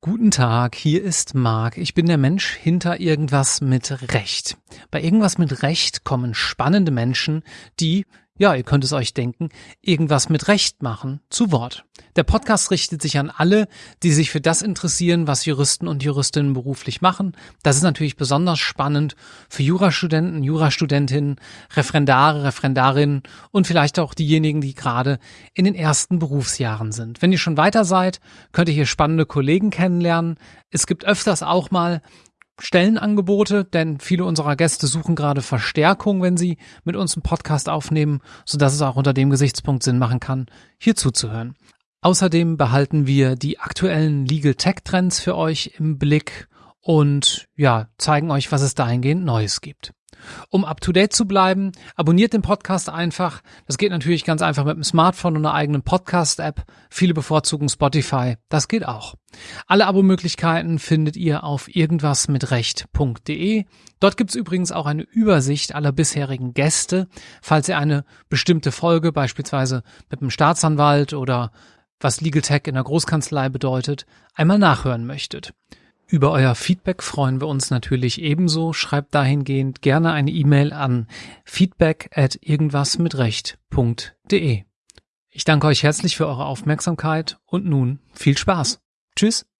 Guten Tag, hier ist Marc. Ich bin der Mensch hinter irgendwas mit Recht. Bei irgendwas mit Recht kommen spannende Menschen, die ja, ihr könnt es euch denken, irgendwas mit Recht machen, zu Wort. Der Podcast richtet sich an alle, die sich für das interessieren, was Juristen und Juristinnen beruflich machen. Das ist natürlich besonders spannend für Jurastudenten, Jurastudentinnen, Referendare, Referendarinnen und vielleicht auch diejenigen, die gerade in den ersten Berufsjahren sind. Wenn ihr schon weiter seid, könnt ihr hier spannende Kollegen kennenlernen. Es gibt öfters auch mal Stellenangebote, denn viele unserer Gäste suchen gerade Verstärkung, wenn sie mit uns einen Podcast aufnehmen, so dass es auch unter dem Gesichtspunkt Sinn machen kann, hier zuzuhören. Außerdem behalten wir die aktuellen Legal Tech Trends für euch im Blick und ja, zeigen euch, was es dahingehend Neues gibt. Um up to date zu bleiben, abonniert den Podcast einfach. Das geht natürlich ganz einfach mit dem Smartphone und einer eigenen Podcast-App. Viele bevorzugen Spotify. Das geht auch. Alle Abo-Möglichkeiten findet ihr auf irgendwasmitrecht.de. Dort gibt's übrigens auch eine Übersicht aller bisherigen Gäste, falls ihr eine bestimmte Folge beispielsweise mit einem Staatsanwalt oder was Legal Tech in der Großkanzlei bedeutet, einmal nachhören möchtet. Über euer Feedback freuen wir uns natürlich ebenso. Schreibt dahingehend gerne eine E-Mail an feedback at irgendwasmitrecht.de. Ich danke euch herzlich für eure Aufmerksamkeit und nun viel Spaß. Tschüss.